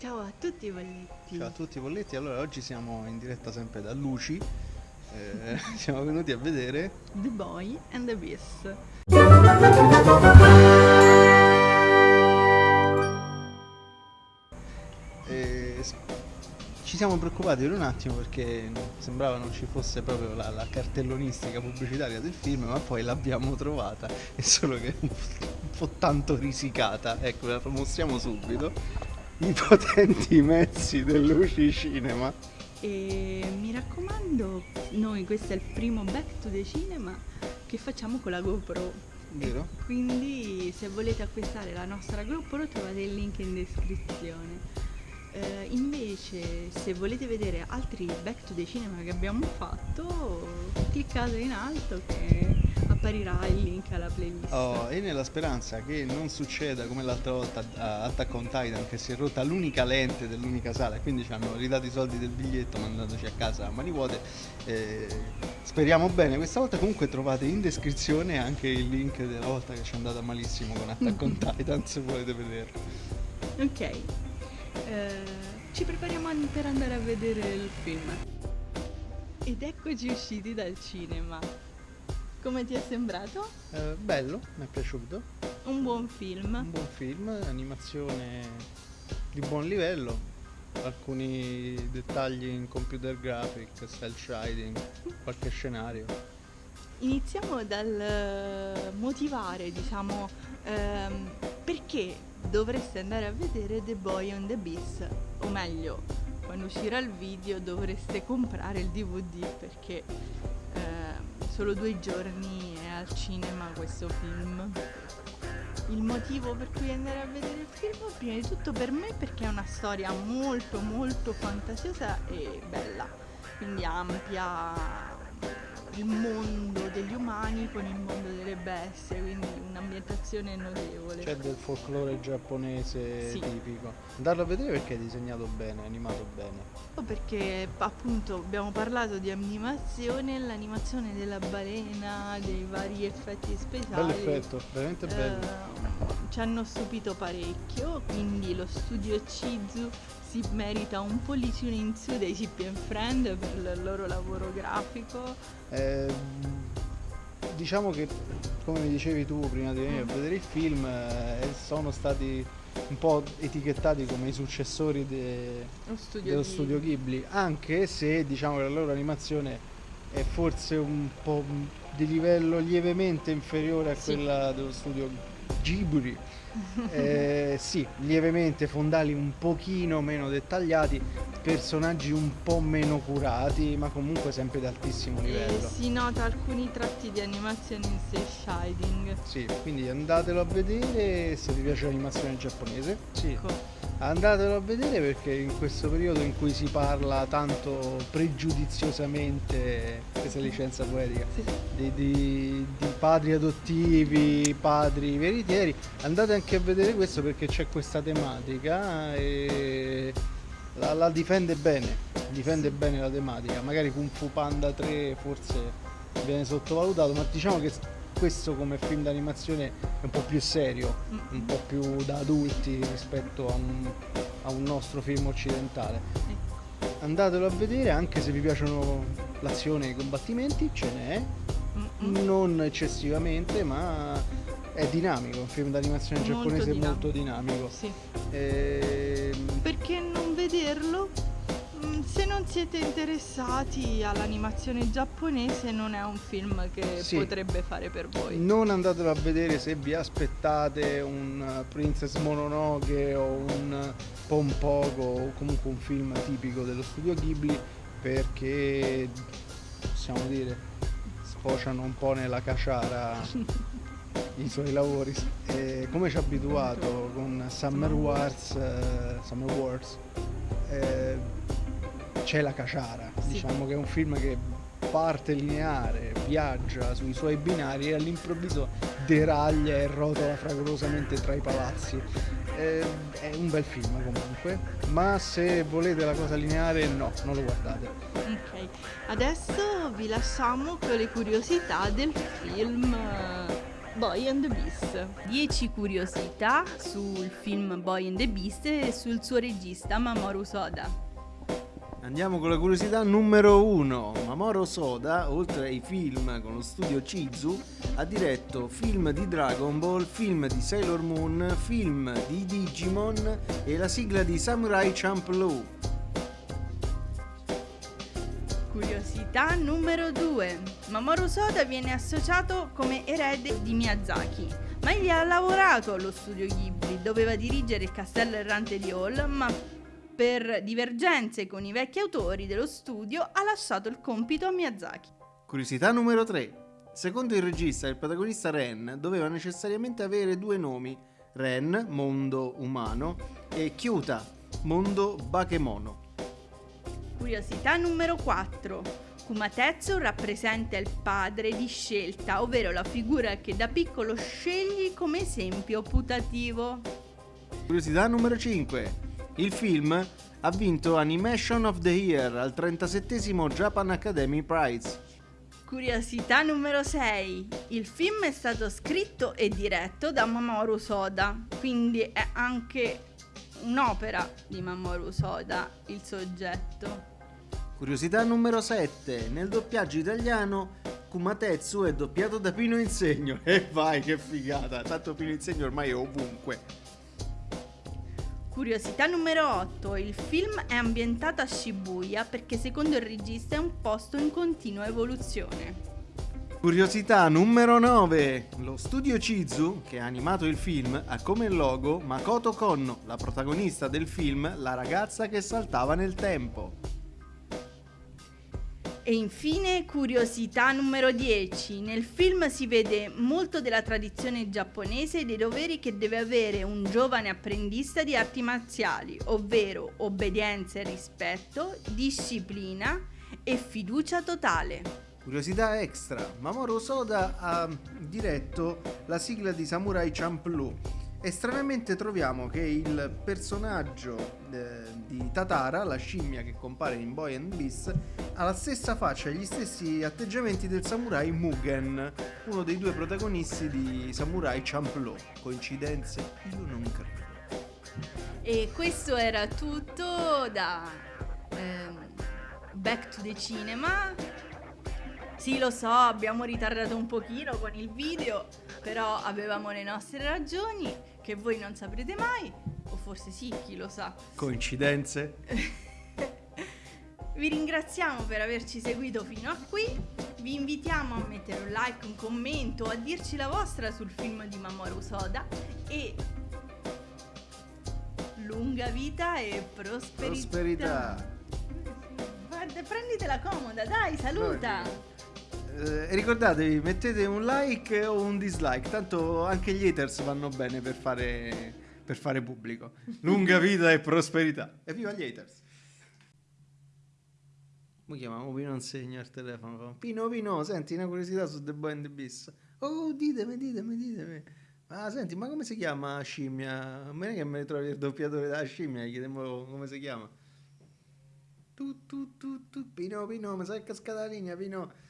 Ciao a tutti i bolletti. Ciao a tutti Polletti, allora oggi siamo in diretta sempre da Luci, eh, siamo venuti a vedere The Boy and the Beast. e s- ci siamo preoccupati per un attimo perché sembrava non ci fosse proprio la, la cartellonistica pubblicitaria del film, ma poi l'abbiamo trovata, è solo che è un, po' un po' tanto risicata, ecco la mostriamo subito, i potenti mezzi del Luci Cinema. E mi raccomando, noi questo è il primo Back to the Cinema che facciamo con la GoPro. Vero? Quindi se volete acquistare la nostra GoPro trovate il link in descrizione. Eh, invece se volete vedere altri Back to the Cinema che abbiamo fatto, cliccate in alto che apparirà il link alla playlist. Oh, e nella speranza che non succeda come l'altra volta a Attack on Titan che si è rotta l'unica lente dell'unica sala e quindi ci hanno ridato i soldi del biglietto mandandoci a casa a mani vuote eh, speriamo bene questa volta comunque trovate in descrizione anche il link della volta che ci è andata malissimo con Attack on Titan se volete vederlo Ok, eh, ci prepariamo per andare a vedere il film. Ed eccoci usciti dal cinema. Come ti è sembrato? Eh, bello mi è piaciuto Un buon film. un buon film animazione di buon livello alcuni dettagli in computer graphic cel shading qualche scenario Iniziamo dal eh, motivare, diciamo, ehm, perché dovreste andare a vedere The Boy and the Beast, o meglio, quando uscirà il video dovreste comprare il DVD perché solo due giorni è al cinema questo film. Il motivo per cui andare a vedere il film, prima di tutto per me, perché è una storia molto molto fantasiosa e bella, quindi ampia il mondo degli umani con il mondo delle bestie, quindi un'ambientazione notevole. C'è del folklore giapponese Sì. tipico. Andarlo a vedere perché è disegnato bene, animato bene. O perché appunto abbiamo parlato di animazione, l'animazione della balena, dei vari effetti speciali. Bello effetto, veramente bello. eh, ci hanno stupito parecchio, quindi lo studio Chizu si merita un pollicino in su dei Chip and Friend per il loro lavoro grafico. Ehm, diciamo che, come mi dicevi tu prima di venire a vedere il film, eh, sono stati un po' etichettati come i successori de- studio dello di- studio Ghibli, anche se diciamo che la loro animazione è forse un po' di livello lievemente inferiore a Sì. quella dello studio Ghibli. Eh, sì, lievemente fondali un pochino meno dettagliati, personaggi un po' meno curati, ma comunque sempre di altissimo E livello. si nota alcuni tratti di animazione in cel shading. Sì, quindi andatelo a vedere se vi piace l'animazione giapponese. Sì, Ecco. Andatelo a vedere perché in questo periodo in cui si parla tanto pregiudiziosamente, questa licenza poetica, Sì. di, di- di padri adottivi, padri veritieri, andate anche a vedere questo perché c'è questa tematica e la, la difende bene, difende bene la tematica. Magari Kung Fu Panda 3 forse viene sottovalutato, ma diciamo che questo come film d'animazione è un po' più serio, Mm. un po' più da adulti rispetto a un, a un nostro film occidentale. Andatelo a vedere anche se vi piacciono l'azione e i combattimenti, ce n'è, non eccessivamente, ma è dinamico, un film d'animazione Molto giapponese dinamico. molto dinamico. Sì. Ehm, Perché non vederlo? Mm, Se non siete interessati all'animazione giapponese non è un film che Sì. potrebbe fare per voi. Non andatelo a vedere se vi aspettate un uh, Princess Mononoke o un Pom Pogo o comunque un film tipico dello studio Ghibli perché possiamo dire sfociano un po' nella caciara i suoi lavori e come ci ha abituato con Summer Wars, eh, Summer Wars eh, c'è la caciara Sì. diciamo che è un film che parte lineare viaggia sui suoi binari e all'improvviso deraglia e rotola fragorosamente tra i palazzi Eh, è un bel film comunque ma se volete la cosa lineare no non lo guardate Ok, adesso vi lasciamo con le curiosità del film eh, Boy and the Beast. 10 curiosità sul film Boy and the Beast e sul suo regista Mamoru Soda. Andiamo con la curiosità numero uno. Mamoru Soda, oltre ai film con lo studio Chizu, ha diretto film di Dragon Ball, film di Sailor Moon, film di Digimon e la sigla di Samurai Champloo. Curiosità numero 2. Mamoru Soda viene associato come erede di Miyazaki, ma egli ha lavorato allo studio Ghibli, doveva dirigere il castello errante di Hall, ma per divergenze con i vecchi autori dello studio ha lasciato il compito a Miyazaki. Curiosità numero 3. Secondo il regista, il protagonista Ren doveva necessariamente avere due nomi, Ren, mondo umano, e Kyuta, mondo bakemono. Curiosità numero 4. Kumatetsu rappresenta il padre di scelta, ovvero la figura che da piccolo scegli come esempio putativo. Curiosità numero 5. Il film ha vinto Animation of the Year al 37 Japan Academy Prize. Curiosità numero 6. Il film è stato scritto e diretto da Mamoru Soda, quindi è anche un'opera di Mamoru Soda il soggetto. Curiosità numero 7. Nel doppiaggio italiano Kumatetsu è doppiato da Pino Insegno. E vai che figata, tanto Pino Insegno ormai è ovunque. Curiosità numero 8. Il film è ambientato a Shibuya perché secondo il regista è un posto in continua evoluzione. Curiosità numero 9. Lo studio Chizu, che ha animato il film, ha come logo Makoto Konno, la protagonista del film La ragazza che saltava nel tempo. E infine curiosità numero 10. Nel film si vede molto della tradizione giapponese e dei doveri che deve avere un giovane apprendista di arti marziali, ovvero obbedienza e rispetto, disciplina e fiducia totale. Curiosità extra, Mamoru Soda ha diretto la sigla di Samurai Champloo e stranamente troviamo che il personaggio eh, di Tatara, la scimmia che compare in Boy and Beast, ha la stessa faccia e gli stessi atteggiamenti del samurai Mugen, uno dei due protagonisti di Samurai Champloo. Coincidenze? Io non credo. E questo era tutto da ehm, Back to the Cinema. Sì, lo so, abbiamo ritardato un pochino con il video, però avevamo le nostre ragioni che voi non saprete mai, o forse sì, chi lo sa. Coincidenze? Vi ringraziamo per averci seguito fino a qui, vi invitiamo a mettere un like, un commento, a dirci la vostra sul film di Mamoru Soda e lunga vita e prosperità. Prosperità. Guarda, prenditela comoda, dai, saluta. Eh, ricordatevi, mettete un like o un dislike, tanto anche gli haters vanno bene per fare, per fare pubblico. Lunga vita e prosperità. E viva gli haters! Mi chiamiamo Pino insegna al telefono. Pino Pino, senti una curiosità su The Boy and the Beast. Oh, ditemi, ditemi, ditemi. Ma senti, ma come si chiama scimmia? A me che me ne trovi il doppiatore della scimmia, gli come si chiama. Tu, tu, tu, tu, Pino, Pino, mi sai cascata la linea, Pino.